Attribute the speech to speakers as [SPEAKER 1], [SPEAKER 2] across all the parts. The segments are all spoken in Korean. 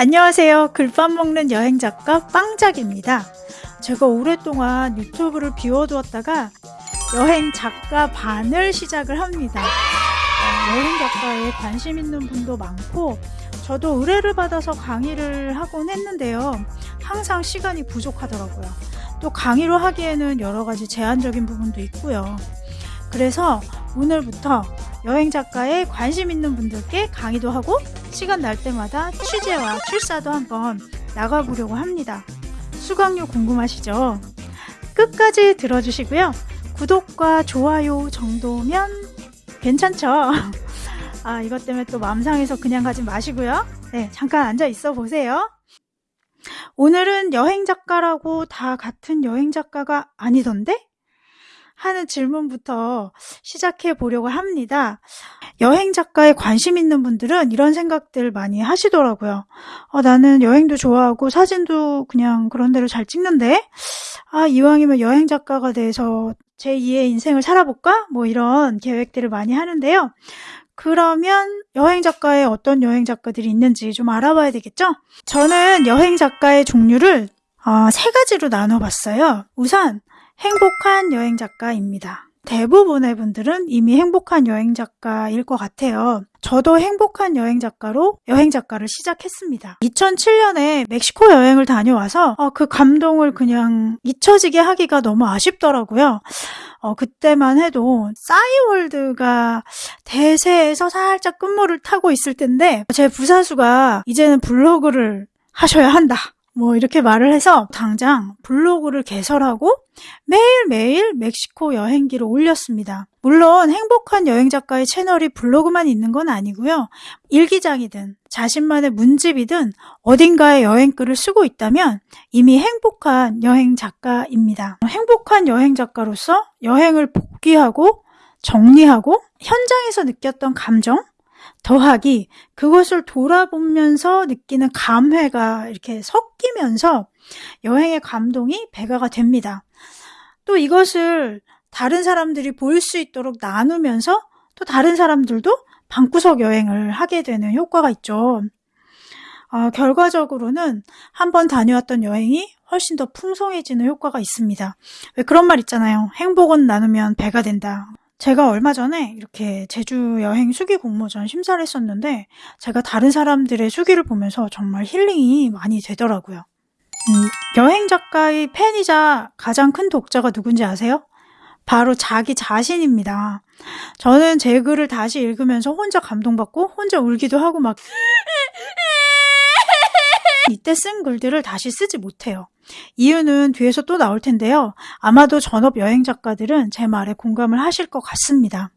[SPEAKER 1] 안녕하세요. 글밥 먹는 여행 작가 빵작입니다. 제가 오랫동안 유튜브를 비워두었다가 여행 작가 반을 시작을 합니다. 어, 여행 작가에 관심 있는 분도 많고 저도 의뢰를 받아서 강의를 하곤 했는데요. 항상 시간이 부족하더라고요. 또 강의로 하기에는 여러 가지 제한적인 부분도 있고요. 그래서 오늘부터 여행 작가에 관심 있는 분들께 강의도 하고 시간 날 때마다 취재와 출사도 한번 나가보려고 합니다. 수강료 궁금하시죠? 끝까지 들어주시고요. 구독과 좋아요 정도면 괜찮죠? 아, 이것 때문에 또 맘상해서 그냥 가지 마시고요. 네, 잠깐 앉아 있어 보세요. 오늘은 여행 작가라고 다 같은 여행 작가가 아니던데? 하는 질문부터 시작해 보려고 합니다. 여행 작가에 관심 있는 분들은 이런 생각들 많이 하시더라고요. 어, 나는 여행도 좋아하고 사진도 그냥 그런 대로 잘 찍는데, 아, 이왕이면 여행 작가가 돼서 제2의 인생을 살아볼까? 뭐 이런 계획들을 많이 하는데요. 그러면 여행 작가에 어떤 여행 작가들이 있는지 좀 알아봐야 되겠죠? 저는 여행 작가의 종류를 어, 세 가지로 나눠봤어요. 우선 행복한 여행 작가입니다. 대부분의 분들은 이미 행복한 여행 작가일 것 같아요. 저도 행복한 여행 작가로 여행 작가를 시작했습니다. 2007년에 멕시코 여행을 다녀와서 어, 그 감동을 그냥 잊혀지게 하기가 너무 아쉽더라고요. 어, 그때만 해도 싸이월드가 대세에서 살짝 끝물을 타고 있을 텐데 제 부사수가 이제는 블로그를 하셔야 한다. 뭐 이렇게 말을 해서 당장 블로그를 개설하고 매일매일 멕시코 여행기를 올렸습니다. 물론 행복한 여행 작가의 채널이 블로그만 있는 건 아니고요. 일기장이든 자신만의 문집이든 어딘가에 여행글을 쓰고 있다면 이미 행복한 여행 작가입니다. 행복한 여행 작가로서 여행을 복귀하고 정리하고 현장에서 느꼈던 감정, 더하기 그것을 돌아보면서 느끼는 감회가 이렇게 섞이면서 여행의 감동이 배가가 됩니다. 또 이것을 다른 사람들이 볼 수 있도록 나누면서 또 다른 사람들도 방구석 여행을 하게 되는 효과가 있죠. 어, 결과적으로는 한번 다녀왔던 여행이 훨씬 더 풍성해지는 효과가 있습니다. 왜 그런 말 있잖아요. 행복은 나누면 배가 된다. 제가 얼마 전에 이렇게 제주 여행 수기 공모전 심사를 했었는데 제가 다른 사람들의 수기를 보면서 정말 힐링이 많이 되더라고요. 음, 여행 작가의 팬이자 가장 큰 독자가 누군지 아세요? 바로 자기 자신입니다. 저는 제 글을 다시 읽으면서 혼자 감동받고 혼자 울기도 하고 막 이때 쓴 글들을 다시 쓰지 못해요. 이유는 뒤에서 또 나올 텐데요. 아마도 전업 여행 작가들은 제 말에 공감을 하실 것 같습니다.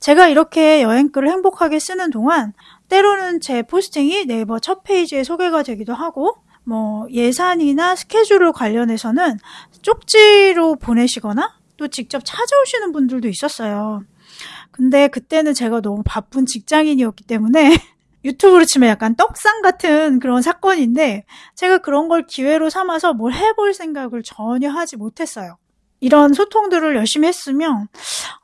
[SPEAKER 1] 제가 이렇게 여행글을 행복하게 쓰는 동안 때로는 제 포스팅이 네이버 첫 페이지에 소개가 되기도 하고 뭐 예산이나 스케줄을 관련해서는 쪽지로 보내시거나 또 직접 찾아오시는 분들도 있었어요. 근데 그때는 제가 너무 바쁜 직장인이었기 때문에 유튜브로 치면 약간 떡상 같은 그런 사건인데 제가 그런 걸 기회로 삼아서 뭘 해볼 생각을 전혀 하지 못했어요. 이런 소통들을 열심히 했으면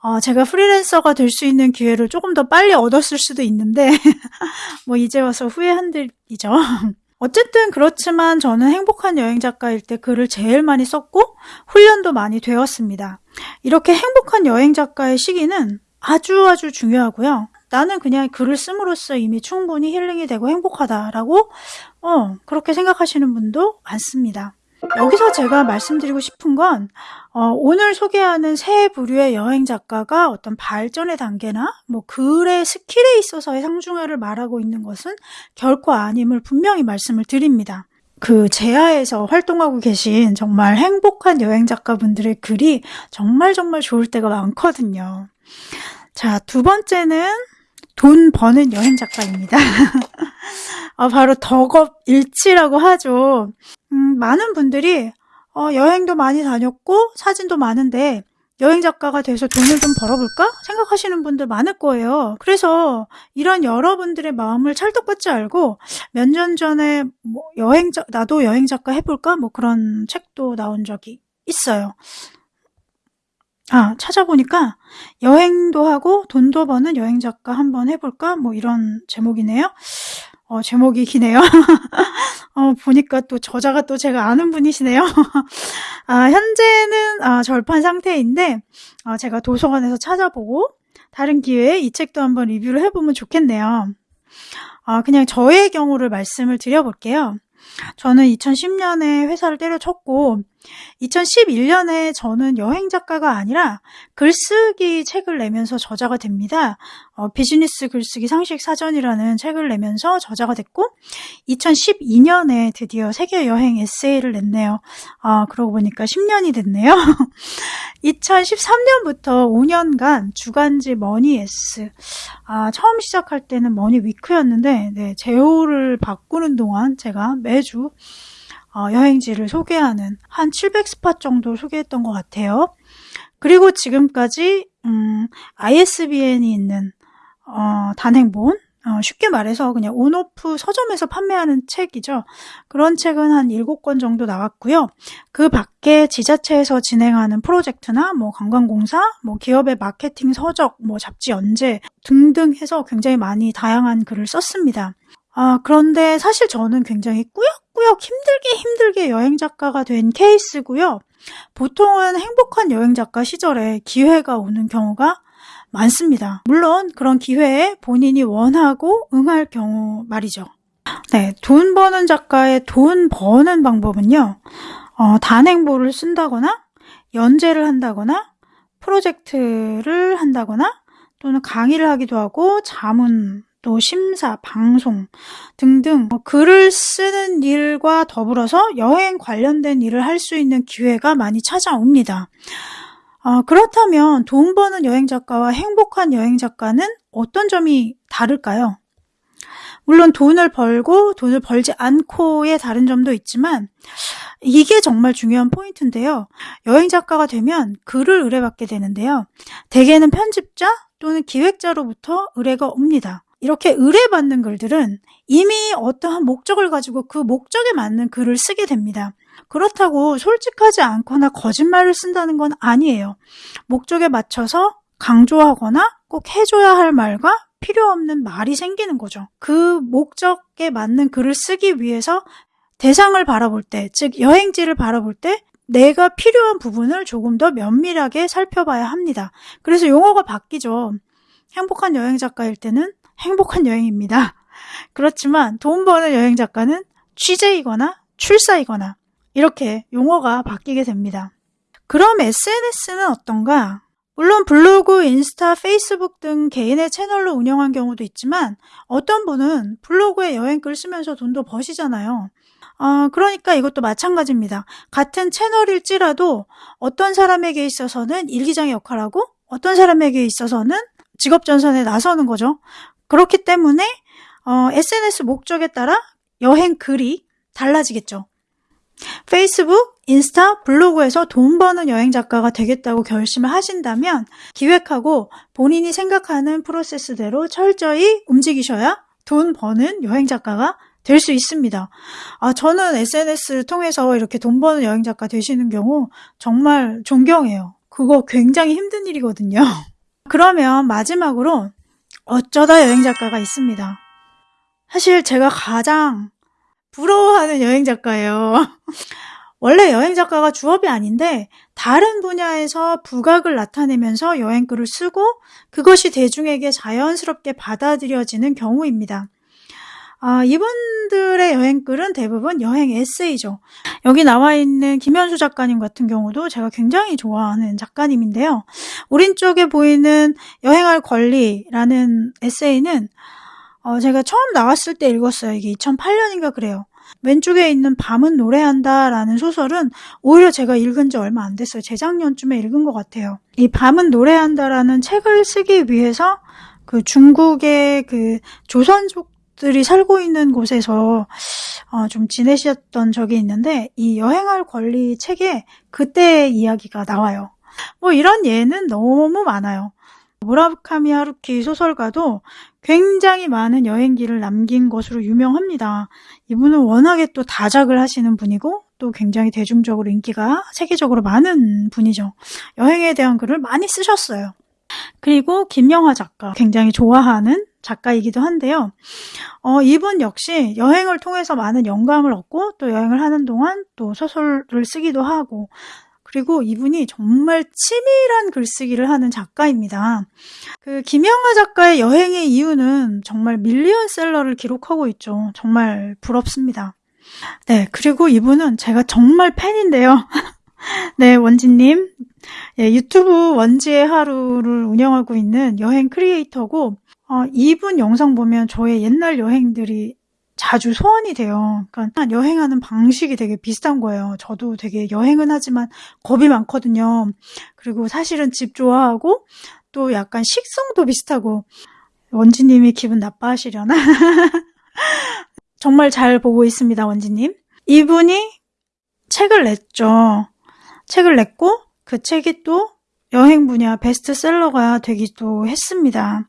[SPEAKER 1] 어, 제가 프리랜서가 될 수 있는 기회를 조금 더 빨리 얻었을 수도 있는데 뭐 이제 와서 후회한 들이죠. 어쨌든 그렇지만 저는 행복한 여행 작가일 때 글을 제일 많이 썼고 훈련도 많이 되었습니다. 이렇게 행복한 여행 작가의 시기는 아주 아주 중요하고요. 나는 그냥 글을 씀으로써 이미 충분히 힐링이 되고 행복하다라고 어, 그렇게 생각하시는 분도 많습니다. 여기서 제가 말씀드리고 싶은 건 어, 오늘 소개하는 세 부류의 여행 작가가 어떤 발전의 단계나 뭐 글의 스킬에 있어서의 상중하를 말하고 있는 것은 결코 아님을 분명히 말씀을 드립니다. 그 제야에서 활동하고 계신 정말 행복한 여행 작가분들의 글이 정말 정말 좋을 때가 많거든요. 자, 두 번째는 돈 버는 여행 작가입니다. 어, 바로 덕업일치라고 하죠. 음, 많은 분들이 어, 여행도 많이 다녔고 사진도 많은데 여행 작가가 돼서 돈을 좀 벌어볼까 생각하시는 분들 많을 거예요. 그래서 이런 여러분들의 마음을 찰떡받지 알고 몇 년 전에 뭐 여행 작 나도 여행 작가 해볼까 뭐 그런 책도 나온 적이 있어요. 아, 찾아보니까 여행도 하고 돈도 버는 여행 작가 한번 해볼까? 뭐 이런 제목이네요. 어, 제목이 기네요. 어, 보니까 또 저자가 또 제가 아는 분이시네요. 아, 현재는 아, 절판 상태인데 아, 제가 도서관에서 찾아보고 다른 기회에 이 책도 한번 리뷰를 해보면 좋겠네요. 아, 그냥 저의 경우를 말씀을 드려볼게요. 저는 2010년에 회사를 때려쳤고 2011년에 저는 여행 작가가 아니라 글쓰기 책을 내면서 저자가 됩니다. 어, 비즈니스 글쓰기 상식 사전이라는 책을 내면서 저자가 됐고 2012년에 드디어 세계 여행 에세이를 냈네요. 아, 그러고 보니까 10년이 됐네요. 2013년부터 5년간 주간지 머니S 아, 처음 시작할 때는 머니 위크였는데 네, 제호를 바꾸는 동안 제가 매주 어, 여행지를 소개하는 한 700 spot 정도 소개했던 것 같아요. 그리고 지금까지 음, ISBN이 있는 어, 단행본 어, 쉽게 말해서 그냥 온오프 서점에서 판매하는 책이죠. 그런 책은 한 7권 정도 나왔고요. 그 밖에 지자체에서 진행하는 프로젝트나 뭐 관광공사, 뭐 기업의 마케팅 서적, 뭐 잡지 연재 등등 해서 굉장히 많이 다양한 글을 썼습니다. 아, 그런데 사실 저는 굉장히 꾸역 꾸역 힘들게 힘들게 여행 작가가 된 케이스고요. 보통은 행복한 여행 작가 시절에 기회가 오는 경우가 많습니다. 물론 그런 기회에 본인이 원하고 응할 경우 말이죠. 네, 돈 버는 작가의 돈 버는 방법은요. 어, 단행본을 쓴다거나 연재를 한다거나 프로젝트를 한다거나 또는 강의를 하기도 하고 자문 또 심사, 방송 등등 뭐 글을 쓰는 일과 더불어서 여행 관련된 일을 할 수 있는 기회가 많이 찾아옵니다. 어, 그렇다면 돈 버는 여행 작가와 행복한 여행 작가는 어떤 점이 다를까요? 물론 돈을 벌고 돈을 벌지 않고의 다른 점도 있지만 이게 정말 중요한 포인트인데요. 여행 작가가 되면 글을 의뢰받게 되는데요. 대개는 편집자 또는 기획자로부터 의뢰가 옵니다. 이렇게 의뢰받는 글들은 이미 어떠한 목적을 가지고 그 목적에 맞는 글을 쓰게 됩니다. 그렇다고 솔직하지 않거나 거짓말을 쓴다는 건 아니에요. 목적에 맞춰서 강조하거나 꼭 해줘야 할 말과 필요 없는 말이 생기는 거죠. 그 목적에 맞는 글을 쓰기 위해서 대상을 바라볼 때, 즉 여행지를 바라볼 때 내가 필요한 부분을 조금 더 면밀하게 살펴봐야 합니다. 그래서 용어가 바뀌죠. 행복한 여행 작가일 때는 행복한 여행입니다. 그렇지만 돈 버는 여행 작가는 취재이거나 출사이거나 이렇게 용어가 바뀌게 됩니다. 그럼 SNS는 어떤가? 물론 블로그, 인스타, 페이스북 등 개인의 채널로 운영한 경우도 있지만 어떤 분은 블로그에 여행글 쓰면서 돈도 버시잖아요. 어, 그러니까 이것도 마찬가지입니다. 같은 채널일지라도 어떤 사람에게 있어서는 일기장의 역할하고 어떤 사람에게 있어서는 직업 전선에 나서는 거죠. 그렇기 때문에 어, SNS 목적에 따라 여행 글이 달라지겠죠. 페이스북, 인스타, 블로그에서 돈 버는 여행 작가가 되겠다고 결심을 하신다면 기획하고 본인이 생각하는 프로세스대로 철저히 움직이셔야 돈 버는 여행 작가가 될 수 있습니다. 아, 저는 SNS를 통해서 이렇게 돈 버는 여행 작가 되시는 경우 정말 존경해요. 그거 굉장히 힘든 일이거든요. 그러면 마지막으로 어쩌다 여행 작가가 있습니다. 사실 제가 가장 부러워하는 여행 작가예요. 원래 여행 작가가 주업이 아닌데 다른 분야에서 부각을 나타내면서 여행글을 쓰고 그것이 대중에게 자연스럽게 받아들여지는 경우입니다. 아, 이분들의 여행글은 대부분 여행 에세이죠. 여기 나와 있는 김현수 작가님 같은 경우도 제가 굉장히 좋아하는 작가님인데요. 오른쪽에 보이는 여행할 권리라는 에세이는 어, 제가 처음 나왔을 때 읽었어요. 이게 2008년인가 그래요. 왼쪽에 있는 밤은 노래한다 라는 소설은 오히려 제가 읽은 지 얼마 안 됐어요. 재작년쯤에 읽은 것 같아요. 이 밤은 노래한다 라는 책을 쓰기 위해서 그 중국의 그 조선족 들이 살고 있는 곳에서 어, 좀 지내셨던 적이 있는데 이 여행할 권리 책에 그때의 이야기가 나와요. 뭐 이런 예는 너무 많아요. 무라카미 하루키 소설가도 굉장히 많은 여행기를 남긴 것으로 유명합니다. 이분은 워낙에 또 다작을 하시는 분이고 또 굉장히 대중적으로 인기가 세계적으로 많은 분이죠. 여행에 대한 글을 많이 쓰셨어요. 그리고 김영화 작가 굉장히 좋아하는 작가이기도 한데요. 어, 이분 역시 여행을 통해서 많은 영감을 얻고 또 여행을 하는 동안 또 소설을 쓰기도 하고 그리고 이분이 정말 치밀한 글쓰기를 하는 작가입니다. 그 김영하 작가의 여행의 이유는 정말 밀리언셀러를 기록하고 있죠. 정말 부럽습니다. 네, 그리고 이분은 제가 정말 팬인데요. 네, 원지님. 예, 유튜브 원지의 하루를 운영하고 있는 여행 크리에이터고, 어, 이분 영상 보면 저의 옛날 여행들이 자주 소환이 돼요. 그러니까 여행하는 방식이 되게 비슷한 거예요. 저도 되게 여행은 하지만 겁이 많거든요. 그리고 사실은 집 좋아하고 또 약간 식성도 비슷하고 원지님이 기분 나빠하시려나? 정말 잘 보고 있습니다, 원지님. 이분이 책을 냈죠. 책을 냈고 그 책이 또 여행 분야 베스트셀러가 되기도 했습니다.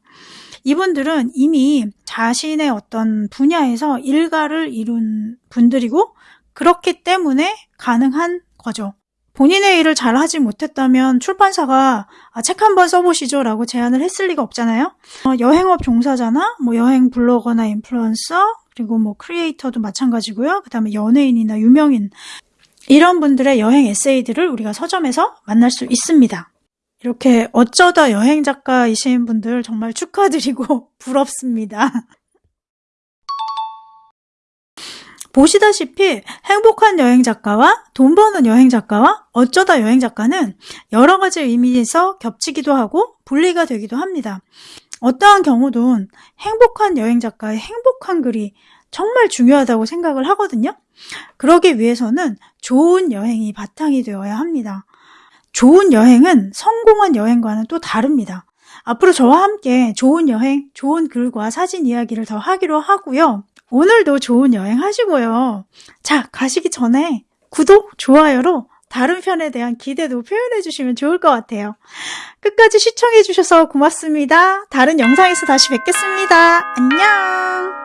[SPEAKER 1] 이분들은 이미 자신의 어떤 분야에서 일가를 이룬 분들이고 그렇기 때문에 가능한 거죠. 본인의 일을 잘 하지 못했다면 출판사가 아, 책 한번 써보시죠 라고 제안을 했을 리가 없잖아요. 어, 여행업 종사자나 뭐 여행 블로거나 인플루언서 그리고 뭐 크리에이터도 마찬가지고요. 그 다음에 연예인이나 유명인 이런 분들의 여행 에세이들을 우리가 서점에서 만날 수 있습니다. 이렇게 어쩌다 여행 작가이신 분들 정말 축하드리고 부럽습니다. 보시다시피 행복한 여행 작가와 돈 버는 여행 작가와 어쩌다 여행 작가는 여러 가지 의미에서 겹치기도 하고 분리가 되기도 합니다. 어떠한 경우든 행복한 여행 작가의 행복한 글이 정말 중요하다고 생각을 하거든요. 그러기 위해서는 좋은 여행이 바탕이 되어야 합니다. 좋은 여행은 성공한 여행과는 또 다릅니다. 앞으로 저와 함께 좋은 여행, 좋은 글과 사진 이야기를 더 하기로 하고요. 오늘도 좋은 여행 하시고요. 자, 가시기 전에 구독, 좋아요로 다른 편에 대한 기대도 표현해 주시면 좋을 것 같아요. 끝까지 시청해 주셔서 고맙습니다. 다른 영상에서 다시 뵙겠습니다. 안녕!